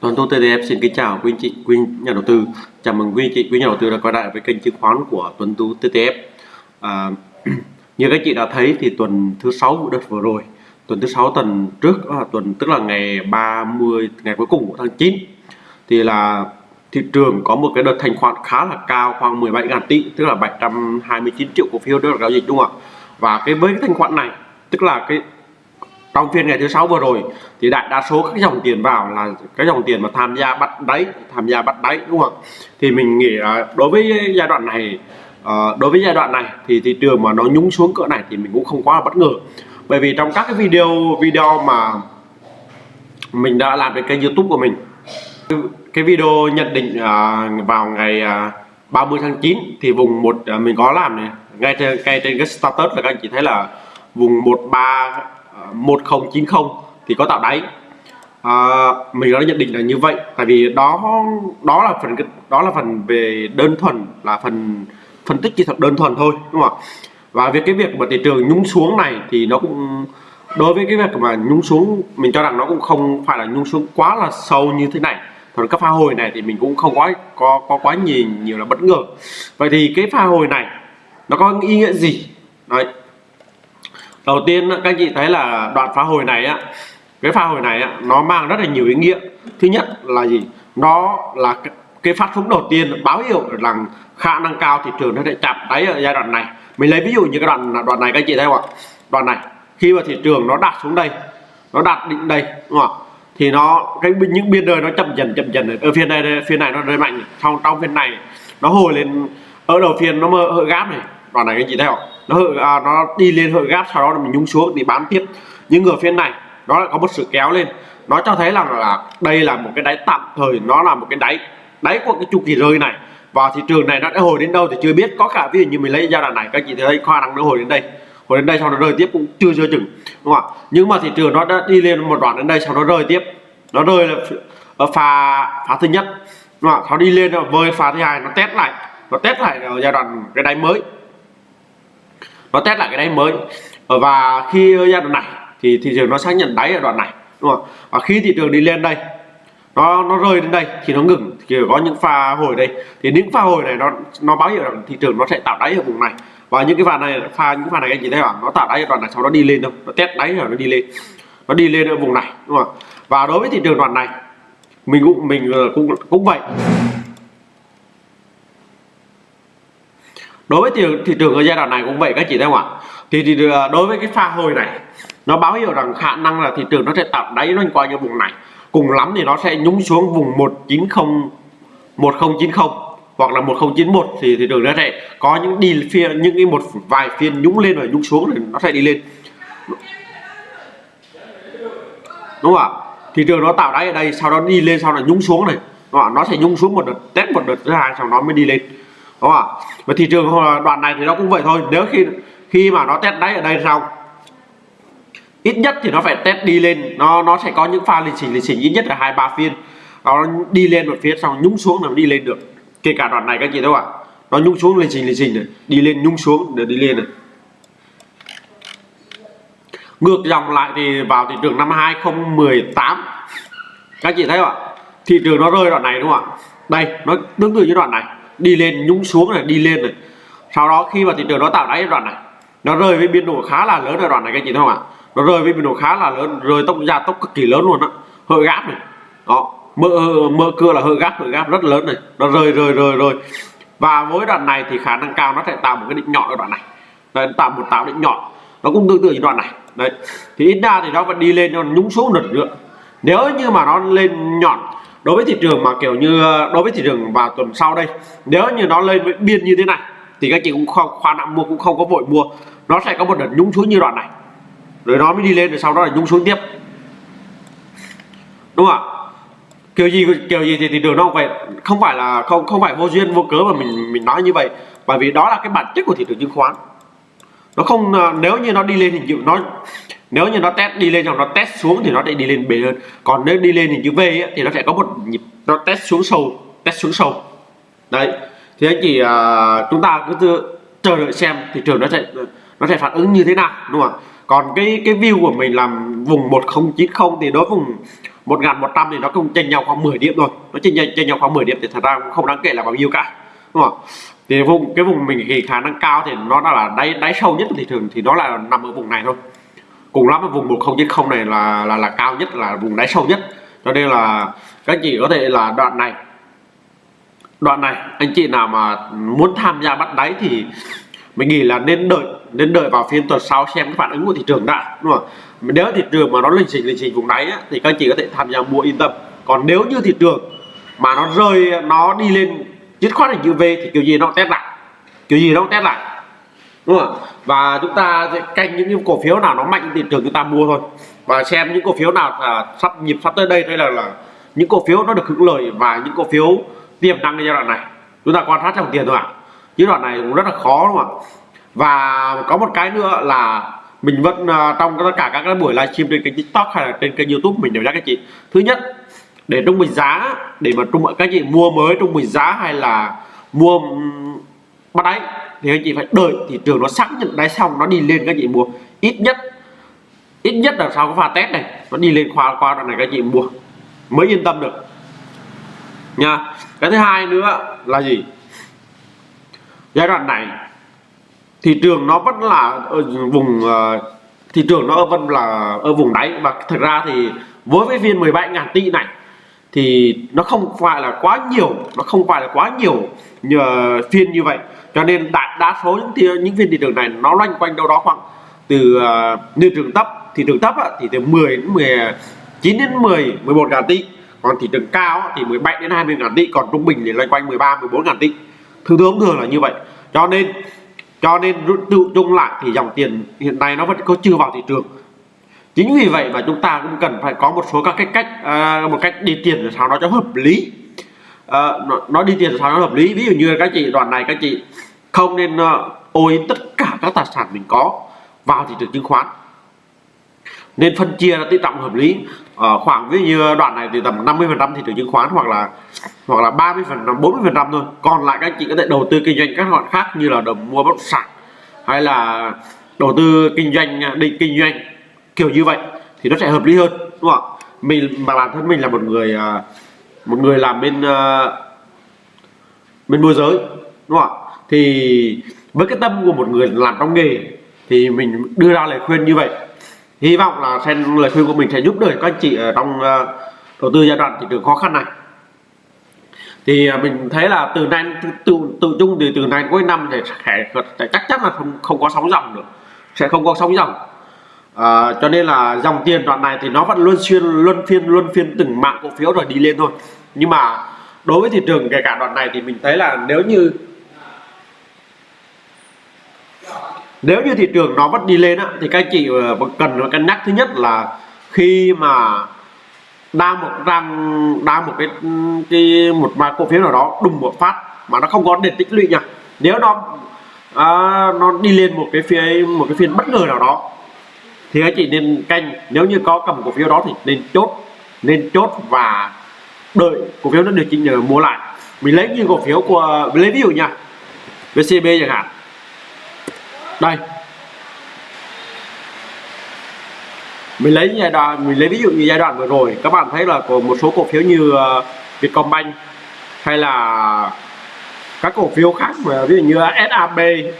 Tuấn Tú TTF xin kính chào quý anh chị, quý nhà đầu tư. Chào mừng quý anh chị, quý nhà đầu tư đã quay lại với kênh chứng khoán của Tuấn Tú TTF. À, như các chị đã thấy thì tuần thứ sáu đợt vừa rồi, tuần thứ sáu tuần trước à, tuần tức là ngày 30 ngày cuối cùng của tháng 9 thì là thị trường có một cái đợt thanh khoản khá là cao khoảng 17.000 tỷ tức là 729 triệu cổ phiếu được giao dịch đúng không ạ? Và cái với cái thanh khoản này tức là cái trong phiên ngày thứ sáu vừa rồi thì đại đa số các dòng tiền vào là cái dòng tiền mà tham gia bắt đáy, tham gia bắt đáy, đúng không? Thì mình nghĩ là đối với giai đoạn này ờ, đối với giai đoạn này thì thị trường mà nó nhúng xuống cỡ này thì mình cũng không quá là bất ngờ. Bởi vì trong các cái video video mà mình đã làm trên kênh youtube của mình, cái video nhận định ờ, vào ngày ờ, 30 tháng 9 thì vùng một mình có làm này. Ngay trên ngay trên cái status là các anh chị thấy là vùng 13 1090 thì có tạo đáy. À, mình đã nhận định là như vậy tại vì đó đó là phần đó là phần về đơn thuần là phần phân tích kỹ thuật đơn thuần thôi đúng không ạ? Và việc cái việc mà thị trường nhúng xuống này thì nó cũng đối với cái việc mà nhúng xuống mình cho rằng nó cũng không phải là nhúng xuống quá là sâu như thế này. Còn các pha hồi này thì mình cũng không có có có quá nhiều nhiều là bất ngờ. Vậy thì cái pha hồi này nó có ý nghĩa gì? Đấy đầu tiên các anh chị thấy là đoạn phá hồi này á, cái phá hồi này á, nó mang rất là nhiều ý nghĩa. Thứ nhất là gì? Nó là cái phát súng đầu tiên báo hiệu rằng khả năng cao thị trường nó sẽ chạm đáy ở giai đoạn này. Mình lấy ví dụ như cái đoạn đoạn này các anh chị thấy không ạ? Đoạn này, khi mà thị trường nó đạt xuống đây, nó đạt định đây, đúng không ạ? Thì nó, cái những biên đời nó chậm dần chậm dần. Ở phiên này phiên này nó rơi mạnh. Trong trong phiên này, nó hồi lên, ở đầu phiên nó mơ hơi gáp này đoạn này các anh chị thấy không nó à, nó đi lên hơi gáp sau đó mình nhúng xuống thì bán tiếp. Nhưng ở phiên này nó lại có một sự kéo lên. Nó cho thấy rằng là đây là một cái đáy tạm thời nó là một cái đáy đáy của cái chu kỳ rơi này. Và thị trường này nó đã hồi đến đâu thì chưa biết. Có cả ví dụ như mình lấy giai đoạn này các chị thấy khoa năng nó hồi đến đây. Hồi đến đây sau nó rơi tiếp cũng chưa chưa chừng đúng không ạ? Nhưng mà thị trường nó đã đi lên một đoạn đến đây sau nó rơi tiếp. Nó rơi là ở pha phá thứ nhất đúng không ạ? Nó đi lên rồi vơi pha thứ hai nó test lại. Nó test lại ở giai đoạn cái đáy mới nó test lại cái đáy mới. Ờ, và khi giai đoạn này thì thị trường nó xác nhận đáy ở đoạn này, đúng không? Và khi thị trường đi lên đây, nó nó rơi đến đây thì nó ngừng, thì có những pha hồi đây. Thì những pha hồi này nó nó báo hiệu rằng thị trường nó sẽ tạo đáy ở vùng này. Và những cái pha này, pha, những pha này anh chị thấy không nó tạo đáy ở đoạn này, sau đó đi lên đâu? Nó test đáy rồi nó đi lên. Nó đi lên ở vùng này, đúng không và đối với thị trường đoạn này, mình cũng mình ờ, cũng cũng vậy. Đối với thị, thị trường ở giai đoạn này cũng vậy các chị thấy không ạ? Thì, thì à, đối với cái pha hồi này nó báo hiệu rằng khả năng là thị trường nó sẽ tạo đáy loanh quanh ở vùng này. Cùng lắm thì nó sẽ nhúng xuống vùng 190 1090 hoặc là 1091 thì thị trường nó sẽ có những đi phiên những cái một vài phiên nhúng lên và nhúng xuống thì nó sẽ đi lên. Đúng không ạ? Thị trường nó tạo đáy ở đây sau đó đi lên sau là nhúng xuống này. Nó sẽ nhúng xuống một đợt test một đợt thứ hai sau đó mới đi lên đúng không ạ? Và thị trường đoạn này thì nó cũng vậy thôi. Nếu khi khi mà nó test đáy ở đây xong ít nhất thì nó phải test đi lên. Nó nó sẽ có những pha lịch trình lịch trình ít nhất là hai, ba phiên. Nó đi lên một phía xong nhúng xuống là nó đi lên được. Kể cả đoạn này các chị đâu ạ? Nó nhúng xuống lịch trình lịch trình này. Đi lên nhúng xuống để đi lên này. Ngược dòng lại thì vào thị trường năm 2018 các chị thấy không ạ? Thị trường nó rơi đoạn này đúng không ạ? Đây, nó tương tự như đoạn này đi lên nhúng xuống này đi lên này. Sau đó khi mà thị trường nó tạo đáy đoạn này nó rơi với biên độ khá là lớn ở đoạn này các chị thấy không ạ? Nó rơi với biên độ khá là lớn rơi tốc gia tốc cực kỳ lớn luôn á. Hơi gáp này. Đó mơ mơ cưa là hơi gáp hơi gáp rất lớn này. Nó rơi rơi rơi rơi. Và với đoạn này thì khả năng cao nó sẽ tạo một cái đỉnh nhọn ở đoạn này. Đấy, tạo một tạo đỉnh nhọn. Nó cũng tương tự như đoạn này. Đấy thì ít ra thì nó vẫn đi lên nó nhúng xuống lần nữa. Nếu như mà nó lên nhọn đối với thị trường mà kiểu như ờ, đối với thị trường vào tuần sau đây, nếu như nó lên với biên như thế này, thì các chị cũng không khoa nặng mua cũng không có vội mua. Nó sẽ có một đợt nhúng xuống như đoạn này. Rồi nó mới đi lên, rồi sau đó là nhúng xuống tiếp. Đúng không ạ? Kiểu gì kiểu gì thì thị trường nó không phải không phải là, không không phải vô duyên, vô cớ mà mình mình nói như vậy. Bởi vì đó là cái bản chất của thị trường chứng khoán. Nó không ờ, nếu như nó đi lên thì nó nếu như nó test đi lên hoặc nó test xuống thì nó sẽ đi lên bền hơn. Còn nếu đi lên hình chữ V ấy, thì nó sẽ có một nhịp nó test xuống sâu test xuống sâu. Đấy. Thì anh chị uh, chúng ta cứ chờ đợi xem thị trường nó sẽ nó sẽ phản ứng như thế nào đúng không ạ? Còn cái cái view của mình làm vùng 1090 thì đối vùng 1100 thì nó cũng chênh nhau khoảng 10 điểm thôi. Nó chênh nhau, chênh nhau khoảng 10 điểm thì thật ra cũng không đáng kể là bao nhiêu cả đúng không thì vùng cái vùng mình thì khả năng cao thì nó đã là đáy đáy sâu nhất của thị trường thì nó là nằm ở vùng này thôi cùng lắm ở vùng 1090 này là là là cao nhất là vùng đáy sâu nhất. Cho nên là các chị có thể là đoạn này đoạn này anh chị nào mà muốn tham gia bắt đáy thì mình nghĩ là nên đợi nên đợi vào phiên tuần sau xem cái phản ứng của thị trường đã đúng không nếu thị trường mà nó lình xình lình xình vùng đáy á, thì các anh chị có thể tham gia mua yên tâm. Còn nếu như thị trường mà nó rơi nó đi lên dứt khoát hình chữ V thì kiểu gì nó test lại kiểu gì nó test lại đúng không và chúng ta sẽ canh những, những cổ phiếu nào nó mạnh thị trường chúng ta mua thôi. Và xem những cổ phiếu nào là sắp nhịp sắp tới đây đây là là những cổ phiếu nó được hưởng lợi và những cổ phiếu tiềm năng giai đoạn này. Chúng ta quan sát trong tiền thôi ạ. À. giai đoạn này cũng rất là khó đúng không ạ? Và có một cái nữa là mình vẫn à, trong tất cả các buổi livestream trên kênh tiktok hay là trên kênh youtube mình đều nhắc các chị. Thứ nhất để trung bình giá để mà trung các chị mua mới trung bình giá hay là mua bắt đáy thì anh chị phải đợi thị trường nó xác nhận đáy xong nó đi lên các chị mua. Ít nhất ít nhất là sau cái pha test này nó đi lên khóa qua đoạn này các chị mua mới yên tâm được. Nha. Cái thứ hai nữa là gì? Giai đoạn này thị trường nó vẫn là ở vùng uh, thị trường nó vẫn là ở vùng đáy. Và thực ra thì với cái phiên 17 ngàn tỷ này thì nó không phải là quá nhiều nó không phải là quá nhiều nhờ phiên như vậy. Cho nên đại đa số những những phiên thị trường này nó loanh quanh đâu đó khoảng từ uh, như trường thấp thị trường thấp á, thì từ 10 đến 19 đến 10 11 ngàn tỷ. Còn thị trường cao á, thì 17 đến 20 ngàn tỷ. Còn trung bình thì loanh quanh 13 14 ngàn tỷ. Thường thường thường là như vậy. Cho nên cho nên tự chung lại thì dòng tiền hiện nay nó vẫn có chưa vào thị trường chính vì vậy mà chúng ta cũng cần phải có một số các cái cách uh, một cách đi tiền để sao nó cho hợp lý. Uh, nó, nó đi tiền để sao nó hợp lý. Ví dụ như các chị đoạn này các chị không nên uh, ôi tất cả các tài sản mình có vào thị trường chứng khoán. Nên phân chia là tỷ trọng hợp lý. Ở khoảng ví dụ như đoạn này thì tầm 50 phần trăm thị trường chứng khoán hoặc là hoặc là 30 phần trăm 40 phần trăm thôi. Còn lại các chị có thể đầu tư kinh doanh các loại khác như là đồng mua bất động sản hay là đầu tư kinh doanh định kinh doanh kiểu như vậy thì nó sẽ hợp lý hơn đúng không ạ? Mình mà bản thân mình là một người à, một người làm bên à, bên môi giới đúng không ạ? Thì với cái tâm của một người làm trong nghề thì mình đưa ra lời khuyên như vậy. Hy vọng là xem lời khuyên của mình sẽ giúp đỡ các anh chị ở trong à, đầu tư giai đoạn thị trường khó khăn này. Thì mình thấy là từ nay tự tự, tự chung thì từ nay cuối năm thì sẽ, sẽ chắc chắn là không không có sóng dòng được sẽ không có sóng dòng à, cho nên là dòng tiền đoạn này thì nó vẫn luôn xuyên luân phiên luân phiên từng mạng cổ phiếu rồi đi lên thôi. Nhưng mà đối với thị trường kể cả đoạn này thì mình thấy là nếu như nếu như thị trường nó vẫn đi lên á, thì các chị ờ, cần cân nhắc thứ nhất là khi mà đang một đang đang một cái cái một vài cổ phiếu nào đó đùng một phát mà nó không có để tích lũy nha. Nếu nó à, nó đi lên một cái phiên một cái phiên bất ngờ nào đó thì anh chị, nên canh, nếu như có cầm cổ phiếu đó thì nên chốt nên chốt và đợi cổ phiếu nó được chỉnh nhờ mua lại. Mình lấy như cổ phiếu của, mình lấy ví dụ nha VCB chẳng hạn. Đây. Mình lấy giai đoạn, mình lấy ví dụ như giai đoạn vừa rồi. Các bạn thấy là có một số cổ phiếu như ờ, Vietcombank hay là các cổ phiếu khác mà, ví dụ như ờ, SAB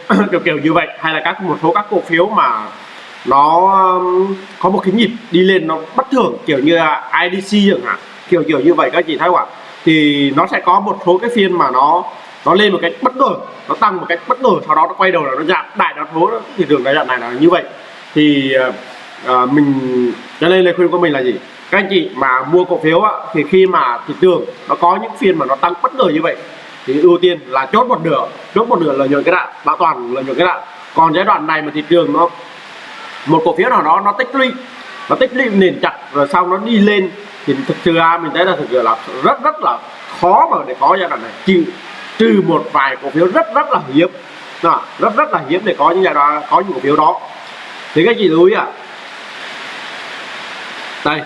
kiểu kiểu như vậy. Hay là các, một số các cổ phiếu mà nó um, có một cái nhịp đi lên nó bất thường kiểu như là IDC chẳng hạn kiểu kiểu như vậy các chị thấy không ạ? Thì nó sẽ có một số cái phiên mà nó nó lên một cách bất ngờ nó tăng một cách bất ngờ sau đó nó quay đầu là nó giảm đại đa số thị trường cái đoạn này là như vậy. Thì à, mình cho nên lời khuyên của mình là gì? Các anh chị mà mua cổ phiếu á, thì khi mà thị trường nó có những phiên mà nó tăng bất ngờ như vậy thì ưu tiên là chốt một nửa chốt một nửa lợi nhuận cái đạn bảo toàn lợi nhuận cái đạn. Còn giai đoạn này mà thị trường nó một cổ phiếu nào đó nó tích lũy nó tích lũy nền chặt rồi sau nó đi lên thì thực sự ra mình thấy là thực sự là rất rất là khó mà để có giai đoạn này. Trừ trừ một vài cổ phiếu rất rất là hiếm. Đó, rất rất là hiếm để có những giai đoạn có những cổ phiếu đó. Thì các chị lưu ý à đây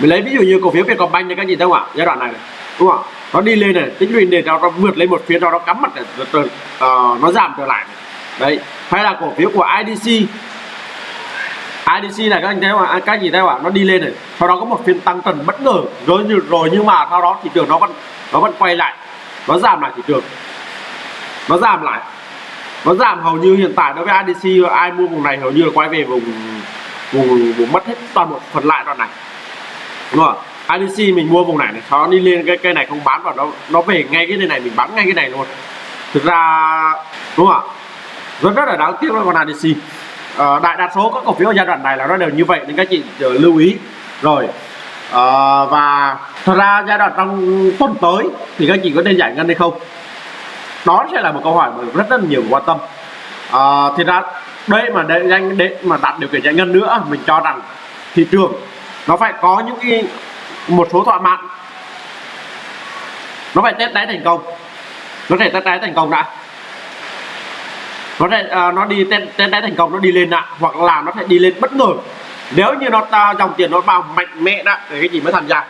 mình lấy ví dụ như cổ phiếu Vietcombank như các chị thấy không ạ? Giai đoạn này, này đúng không nó đi lên này tích lũy nền nó, nó vượt lên một phía đó nó cắm mặt này, rồi, rồi, uh, ờ, nó giảm trở lại này. đấy hay là cổ phiếu của IDC IDC này, các anh thấy không ạ? À, các gì thấy không ạ? Nó đi lên này. Sau đó có một phiên tăng trần bất ngờ. Rồi như rồi nhưng mà sau đó thị trường nó vẫn nó vẫn quay lại. Nó giảm lại thị trường. Nó giảm lại. Nó giảm hầu như hiện tại đối với IDC ai mua vùng này hầu như là quay về vùng vùng vùng mất hết toàn bộ phần lại đoạn này. Đúng không ạ? IDC mình mua vùng này này, sau đó đi lên cái cây này không bán và nó nó về ngay cái này, mình bán ngay cái này luôn. Thực ra, đúng không ạ? Rất rất là đáng tiếc với con IDC à, đại đa số các cổ phiếu ở giai đoạn này là nó đều như vậy nên các chị ờ, lưu ý. Rồi à, và thật ra giai đoạn trong tuần tới thì các chị có nên giải ngân hay không? Đó sẽ là một câu hỏi mà rất rất nhiều quan tâm. À, thì ra đây mà để danh để mà đạt điều kiện giải ngân nữa mình cho rằng thị trường nó phải có những cái một số thỏa mãn. Nó phải test đáy thành công. Nó phải test đáy thành công đã nó sẽ uh, nó đi tên tên đáy thành công nó đi lên ạ hoặc là nó sẽ đi lên bất ngờ. Nếu như nó ta dòng tiền nó vào mạnh mẽ đó thì cái gì mới tham gia.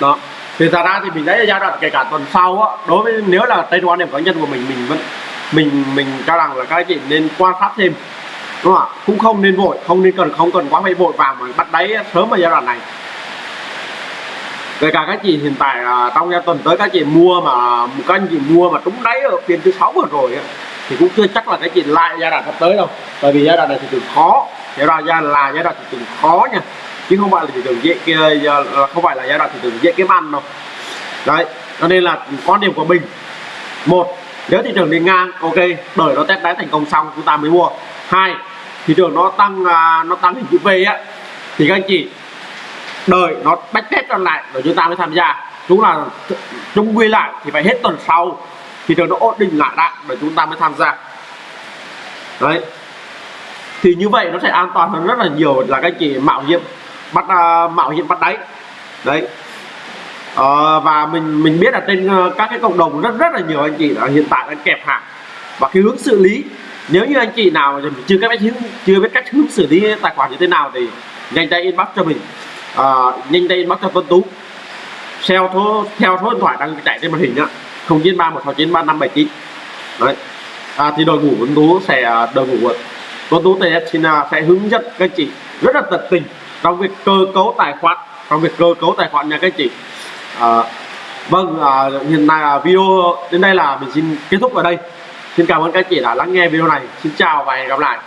Đó. Thì ra ra thì mình thấy giai đoạn kể cả tuần sau á đối với nếu là tây quan điểm cá nhân của mình mình vẫn mình mình cho rằng là các anh chị nên quan sát thêm. Đúng không ạ? Cũng không nên vội không nên cần không cần quá phải vội vào mà bắt đáy sớm vào giai đoạn này. Kể cả các chị hiện tại à, trong giai tuần tới các chị mua mà các anh chị mua mà trúng đáy ở phiên thứ sáu vừa rồi á, thì cũng chưa chắc là cái chị lại giai đoạn sắp tới đâu. Bởi vì giai đoạn này thị trường khó. Giai đoạn là giai đoạn thị trường khó nha. Chứ không phải là thị trường dễ kia không phải là giai đoạn thị trường dễ kiếm ăn đâu. Đấy, cho nên là quan điểm của mình. Một, nếu thị trường đi ngang, ok đợi nó test đáy thành công xong, chúng ta mới mua. Hai, thị trường nó tăng à, nó tăng hình chữ V á, thì các anh chị, đợi nó bách test trở lại rồi chúng ta mới tham gia. Chúng là chung quy lại thì phải hết tuần sau thì nó ổn định lại đã để chúng ta mới tham gia. Đấy. Thì như vậy nó sẽ an toàn hơn rất là nhiều là các chị mạo hiểm bắt uh, mạo hiểm bắt đáy. Đấy. Uh, và mình mình biết là trên uh, các cái cộng đồng rất rất là nhiều anh chị là hiện tại đang kẹp hàng và cái hướng xử lý nếu như anh chị nào chưa biết cách hướng chưa biết cách hướng xử lý tài khoản như thế nào thì nhanh tay inbox cho mình. Uh, nhanh tay inbox cho Tuấn Tú. Theo số theo số điện thoại đang chạy trên màn hình nhá không chín ba một sáu chín ba năm bảy chín. Đấy. À, thì đội ngũ Tuấn Tú sẽ à, đội ngũ Tuấn Tú TS à, sẽ hướng dẫn các chị rất là tận tình trong việc cơ cấu tài khoản trong việc cơ cấu tài khoản nha các chị. À, vâng à, hiện nay là video đến đây là mình xin kết thúc ở đây. Xin cảm ơn các chị đã lắng nghe video này. Xin chào và hẹn gặp lại.